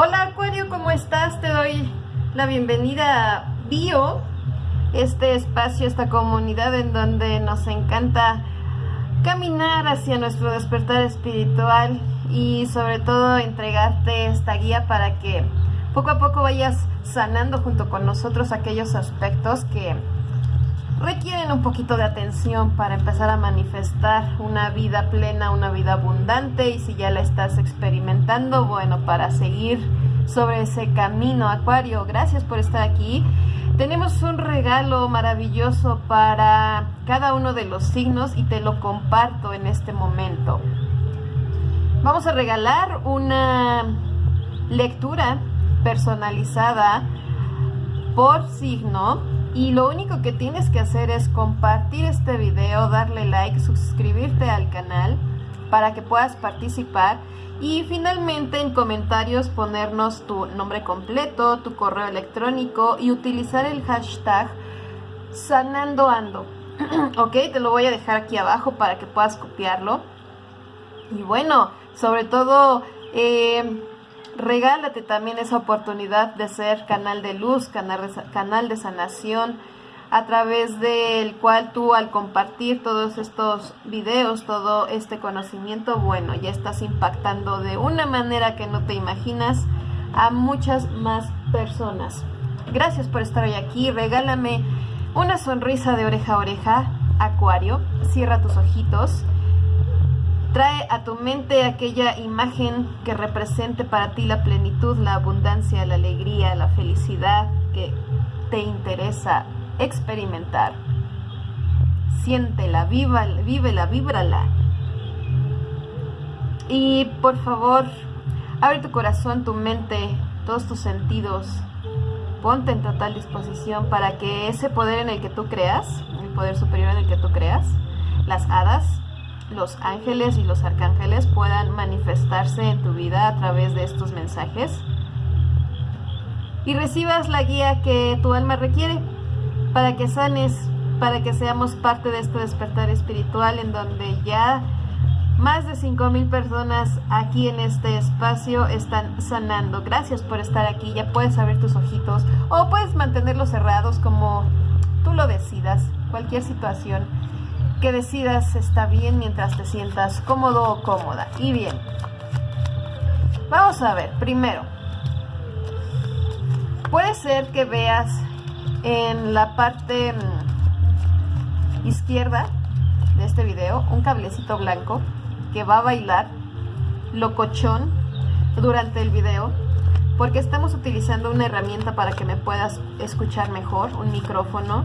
Hola Acuario, ¿cómo estás? Te doy la bienvenida a Bio, este espacio, esta comunidad en donde nos encanta caminar hacia nuestro despertar espiritual y sobre todo entregarte esta guía para que poco a poco vayas sanando junto con nosotros aquellos aspectos que requieren un poquito de atención para empezar a manifestar una vida plena, una vida abundante y si ya la estás experimentando, bueno, para seguir sobre ese camino, Acuario, gracias por estar aquí. Tenemos un regalo maravilloso para cada uno de los signos y te lo comparto en este momento. Vamos a regalar una lectura personalizada por signo y lo único que tienes que hacer es compartir este video, darle like, suscribirte al canal para que puedas participar y finalmente en comentarios ponernos tu nombre completo, tu correo electrónico y utilizar el hashtag sanandoando. ok, te lo voy a dejar aquí abajo para que puedas copiarlo. Y bueno, sobre todo eh, regálate también esa oportunidad de ser canal de luz, canal de, sanación, a través del cual tú al compartir todos estos videos, todo este conocimiento, bueno, ya estás impactando de una manera que no te imaginas a muchas más personas. Gracias por estar hoy aquí, regálame una sonrisa de oreja a oreja, Acuario, cierra tus ojitos Trae a tu mente aquella imagen que represente para ti la plenitud, la abundancia, la alegría, la felicidad que te interesa experimentar. Siéntela, viva, vívela, víbrala. Y por favor, abre tu corazón, tu mente, todos tus sentidos. Ponte en total disposición para que ese poder en el que tú creas, el poder superior en el que tú creas, las hadas, los ángeles y los arcángeles puedan manifestarse en tu vida a través de estos mensajes y recibas la guía que tu alma requiere para que sanes, para que seamos parte de este despertar espiritual en donde ya más de 5.000 personas aquí en este espacio están sanando. Gracias por estar aquí. Ya puedes abrir tus ojitos o puedes mantenerlos cerrados como tú lo decidas. Cualquier situación que decidas está bien mientras te sientas cómodo o cómoda. Y bien, vamos a ver, primero, puede ser que veas en la parte mm, izquierda de este video un cablecito blanco que va a bailar locochón durante el video porque estamos utilizando una herramienta para que me puedas escuchar mejor, un micrófono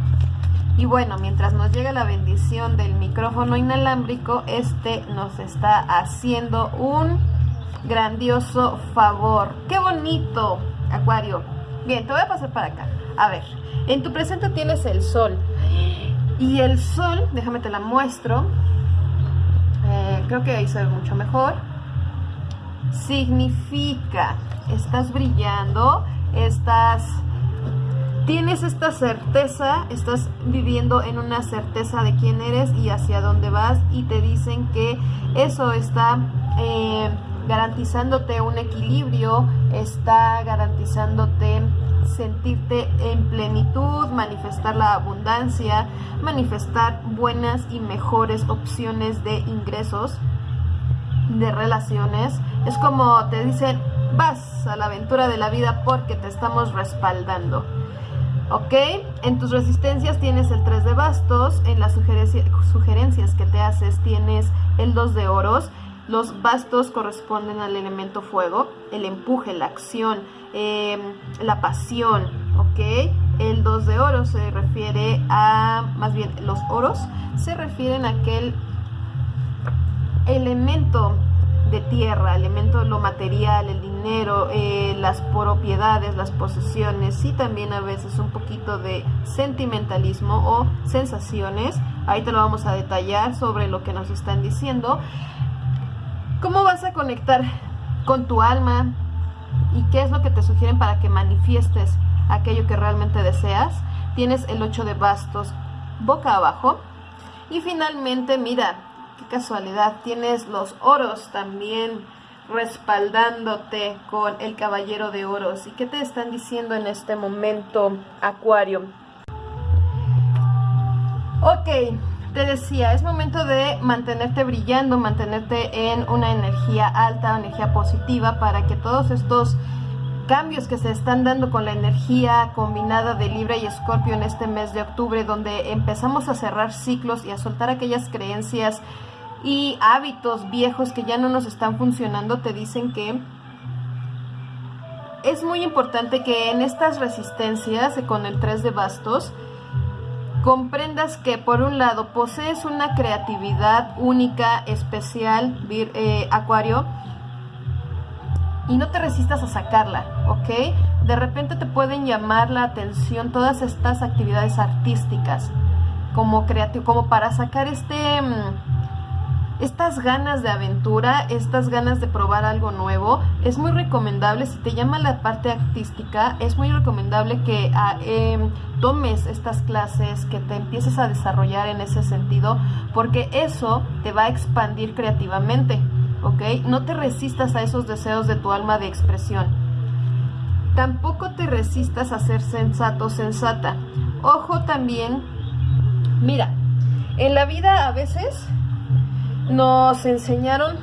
y bueno, mientras nos llega la bendición del micrófono inalámbrico, este nos está haciendo un grandioso favor. ¡Qué bonito, Acuario! Bien, te voy a pasar para acá. A ver, en tu presente tienes el sol. Y el sol, déjame te la muestro. Eh, creo que ahí se ve mucho mejor. Significa, estás brillando, estás tienes esta certeza, estás viviendo en una certeza de quién eres y hacia dónde vas y te dicen que eso está eh, garantizándote un equilibrio, está garantizándote sentirte en plenitud, manifestar la abundancia, manifestar buenas y mejores opciones de ingresos, de relaciones. Es como te dicen, vas a la aventura de la vida porque te estamos respaldando. ¿Ok? En tus resistencias tienes el 3 de bastos, en las sugerencias que te haces tienes el 2 de oros. Los bastos corresponden al elemento fuego, el empuje, la acción, em, la pasión, ¿ok? El 2 de oros se refiere a, más bien los oros se refieren a aquel elemento de tierra, elemento lo material, el dinero, eh, las propiedades, las posesiones y también a veces un poquito de sentimentalismo o sensaciones. Ahí te lo vamos a detallar sobre lo que nos están diciendo. ¿Cómo vas a conectar con tu alma y qué es lo que te sugieren para que manifiestes aquello que realmente deseas? Tienes el 8 de bastos boca abajo. Y finalmente, mira, casualidad, tienes los oros también respaldándote con el caballero de oros. ¿Y qué te están diciendo en este momento, Acuario? Ok, te decía, es momento de mantenerte brillando, mantenerte en una energía alta, energía positiva, para que todos estos cambios que se están dando con la energía combinada de Libra y Escorpio en este mes de octubre, donde empezamos a cerrar ciclos y a soltar aquellas creencias y hábitos viejos que ya no nos están funcionando, te dicen que es muy importante que en estas resistencias con el 3 de bastos, comprendas que por un lado posees una creatividad única, especial, eh, Acuario, y no te resistas a sacarla, ¿ok? De repente te pueden llamar la atención todas estas actividades artísticas como creativo, como para sacar este... Mm, estas ganas de aventura, estas ganas de probar algo nuevo, es muy recomendable, si te llama la parte artística, es muy recomendable que ah, em, tomes estas clases, que te empieces a desarrollar en ese sentido, porque eso te va a expandir creativamente, ¿ok? No te resistas a esos deseos de tu alma de expresión. Tampoco te resistas a ser sensato, sensata. Ojo también, mira, en la vida a veces nos enseñaron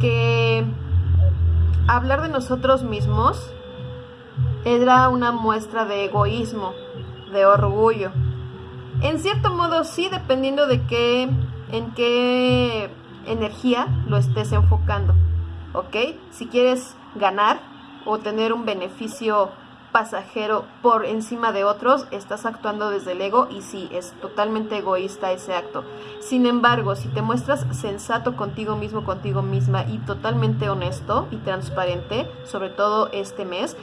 que hablar de nosotros mismos era una muestra de egoísmo, de orgullo. En cierto modo sí, dependiendo de qué, en qué energía lo estés enfocando, ¿ok? Si quieres ganar o tener un beneficio pasajero por encima de otros, estás actuando desde el ego y sí, es totalmente egoísta ese acto. Sin embargo, si te muestras sensato contigo mismo, contigo misma y totalmente honesto y transparente, sobre todo este mes,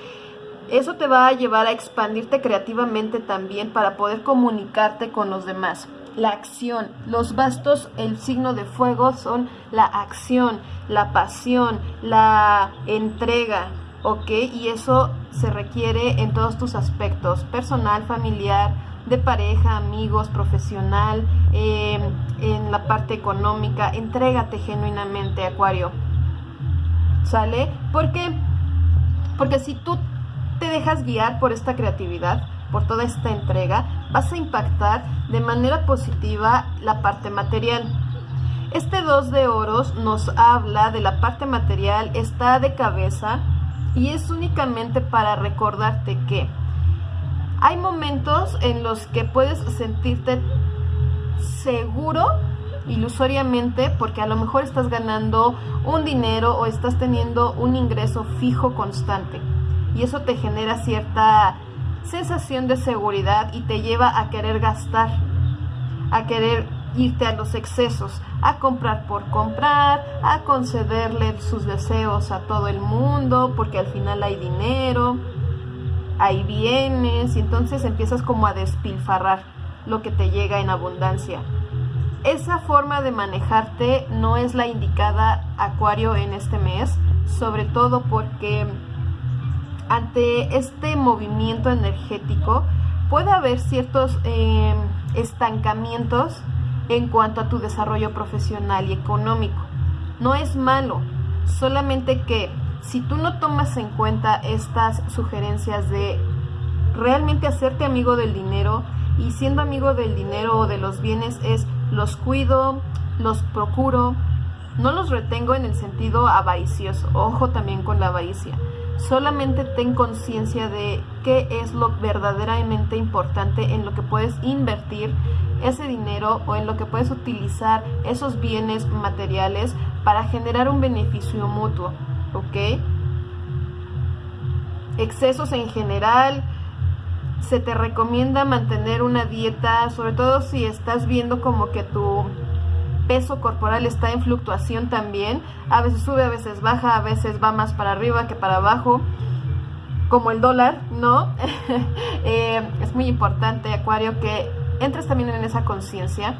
eso te va a llevar a expandirte creativamente también para poder comunicarte con los demás. La acción, los bastos, el signo de fuego son la acción, la pasión, la entrega, ¿ok? Y eso se requiere en todos tus aspectos, personal, familiar, de pareja, amigos, profesional, em, en la parte económica. Entrégate genuinamente, Acuario. ¿Sale? ¿Por qué? Porque si tú te dejas guiar por esta creatividad, por toda esta entrega, vas a impactar de manera positiva la parte material. Este 2 de oros nos habla de la parte material, está de cabeza, y es únicamente para recordarte que hay momentos en los que puedes sentirte seguro ilusoriamente porque a lo mejor estás ganando un dinero o estás teniendo un ingreso fijo constante. Y eso te genera cierta sensación de seguridad y te lleva a querer gastar, a querer irte a los excesos, a comprar por comprar, a concederle sus deseos a todo el mundo, porque al final hay dinero, hay bienes, y entonces empiezas como a despilfarrar lo que te llega en abundancia. Esa forma de manejarte no es la indicada Acuario en este mes, sobre todo porque ante este movimiento energético puede haber ciertos eh, estancamientos en cuanto a tu desarrollo profesional y económico. No es malo, solamente que si tú no tomas en cuenta estas sugerencias de realmente hacerte amigo del dinero y siendo amigo del dinero o de los bienes es los cuido, los procuro, no los retengo en el sentido avaricioso, ojo también con la avaricia. Solamente ten conciencia de qué es lo verdaderamente importante en lo que puedes invertir ese dinero o en lo que puedes utilizar esos bienes materiales para generar un beneficio mutuo, ¿ok? Excesos en general, se te recomienda mantener una dieta, sobre todo si estás viendo como que tu peso corporal está en fluctuación también, a veces sube, a veces baja, a veces va más para arriba que para abajo, como el dólar, ¿no? Eh, es muy importante, Acuario, que entres también en esa conciencia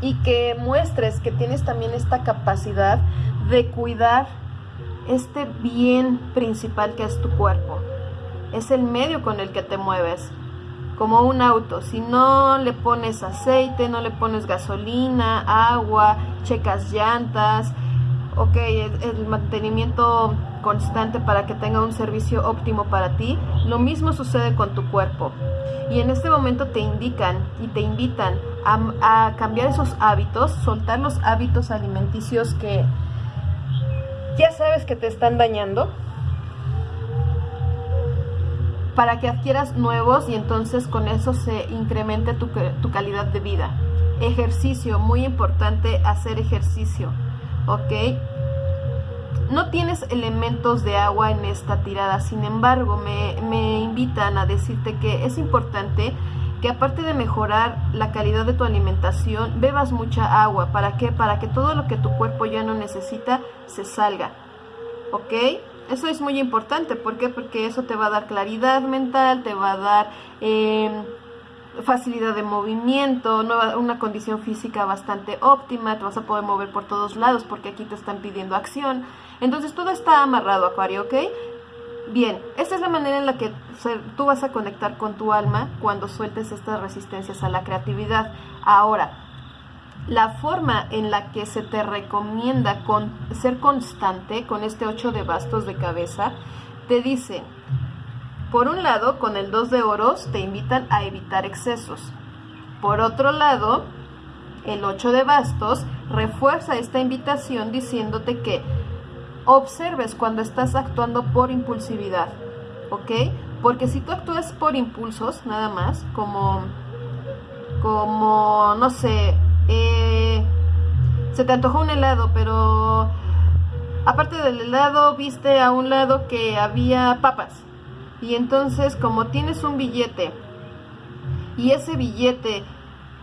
y que muestres que tienes también esta capacidad de cuidar este bien principal que es tu cuerpo. Es el medio con el que te mueves, como un auto. Si no le pones aceite, no le pones gasolina, agua, checas llantas, ok, el, mantenimiento constante para que tenga un servicio óptimo para ti, lo mismo sucede con tu cuerpo. Y en este momento te indican y te invitan a, a cambiar esos hábitos, soltar los hábitos alimenticios que ya sabes que te están dañando para que adquieras nuevos y entonces con eso se incremente tu, tu calidad de vida. Ejercicio, muy importante hacer ejercicio, ¿ok? No tienes elementos de agua en esta tirada, sin embargo me, me invitan a decirte que es importante que aparte de mejorar la calidad de tu alimentación, bebas mucha agua. ¿Para qué? Para que todo lo que tu cuerpo ya no necesita se salga. ¿Ok? Eso es muy importante. ¿Por qué? Porque eso te va a dar claridad mental, te va a dar em, facilidad de movimiento, una condición física bastante óptima, te vas a poder mover por todos lados porque aquí te están pidiendo acción. Entonces todo está amarrado, Acuario, ¿ok? Bien, esta es la manera en la que tú vas a conectar con tu alma cuando sueltes estas resistencias a la creatividad. Ahora, la forma en la que se te recomienda con, ser constante con este 8 de bastos de cabeza, te dice, por un lado, con el 2 de oros te invitan a evitar excesos. Por otro lado, el 8 de bastos refuerza esta invitación diciéndote que observes cuando estás actuando por impulsividad, ¿ok? Porque si tú actúas por impulsos, nada más, como, como, no sé, eh, se te antojó un helado, pero aparte del helado viste a un lado que había papas. Y entonces como tienes un billete y ese billete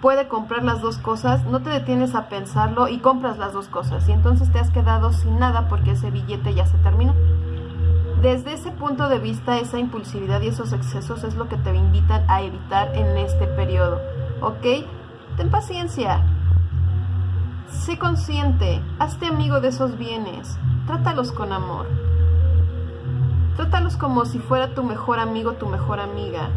puede comprar las dos cosas, no te detienes a pensarlo y compras las dos cosas. Y entonces te has quedado sin nada porque ese billete ya se terminó. Desde ese punto de vista, esa impulsividad y esos excesos es lo que te invitan a evitar en este periodo. ¿Ok? Ten paciencia, Sé consciente, hazte amigo de esos bienes, trátalos con amor. Trátalos como si fuera tu mejor amigo, tu mejor amiga.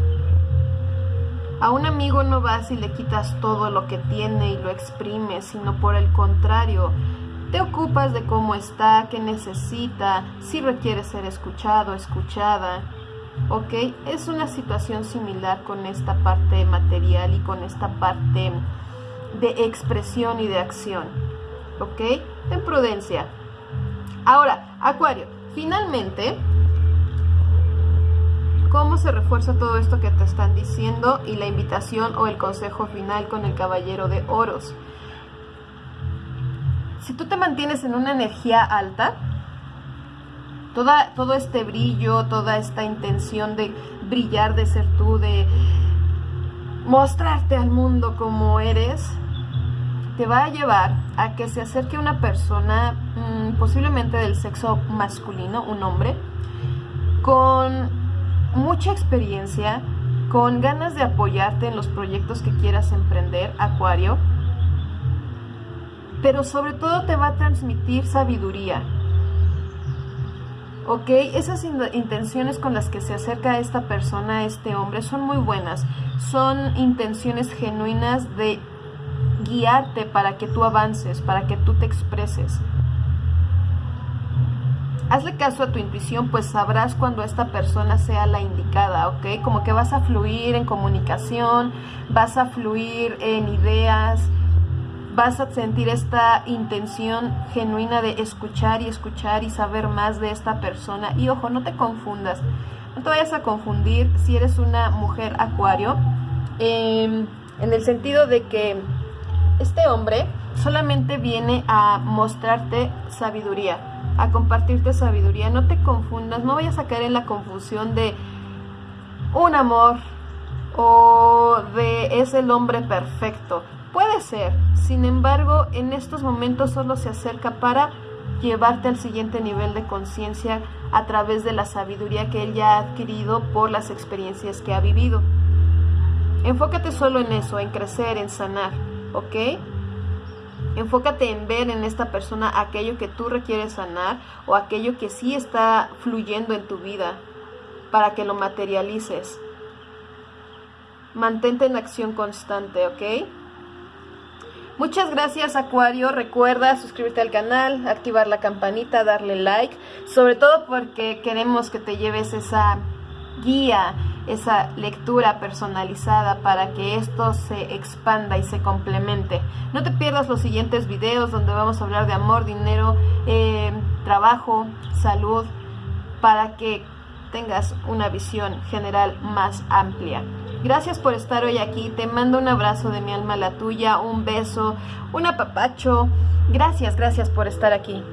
A un amigo no vas y le quitas todo lo que tiene y lo exprimes, sino por el contrario, te ocupas de cómo está, qué necesita, si requiere ser escuchado, escuchada. ¿Ok? Es una situación similar con esta parte material y con esta parte de expresión y de acción. ¿Ok? Ten prudencia. Ahora, Acuario, finalmente, ¿cómo se refuerza todo esto que te están diciendo y la invitación o el consejo final con el caballero de oros? Si tú te mantienes en una energía alta, toda, todo este brillo, toda esta intención de brillar, de ser tú, de mostrarte al mundo como eres, te va a llevar a que se acerque una persona, mm, posiblemente del sexo masculino, un hombre, con mucha experiencia, con ganas de apoyarte en los proyectos que quieras emprender, Acuario, pero sobre todo te va a transmitir sabiduría. ¿Ok? Esas intenciones con las que se acerca esta persona, este hombre, son muy buenas. Son intenciones genuinas de guiarte para que tú avances, para que tú te expreses. Hazle caso a tu intuición, pues sabrás cuando esta persona sea la indicada, ¿ok? Como que vas a fluir en comunicación, vas a fluir en ideas, vas a sentir esta intención genuina de escuchar y escuchar y saber más de esta persona. Y ojo, no te confundas, no te vayas a confundir si eres una mujer acuario, em, en el sentido de que este hombre solamente viene a mostrarte sabiduría, a compartirte sabiduría. No te confundas, no vayas a caer en la confusión de un amor o de es el hombre perfecto. Puede ser, sin embargo, en estos momentos solo se acerca para llevarte al siguiente nivel de conciencia a través de la sabiduría que él ya ha adquirido por las experiencias que ha vivido. Enfócate solo en eso, en crecer, en sanar. ¿ok? Enfócate en ver en esta persona aquello que tú requieres sanar o aquello que sí está fluyendo en tu vida para que lo materialices. Mantente en acción constante, ¿ok? Muchas gracias Acuario, recuerda suscribirte al canal, activar la campanita, darle like, sobre todo porque queremos que te lleves esa guía, esa lectura personalizada para que esto se expanda y se complemente. No te pierdas los siguientes videos donde vamos a hablar de amor, dinero, eh, trabajo, salud, para que tengas una visión general más amplia. Gracias por estar hoy aquí. Te mando un abrazo de mi alma a la tuya, un beso, un apapacho. Gracias, gracias por estar aquí.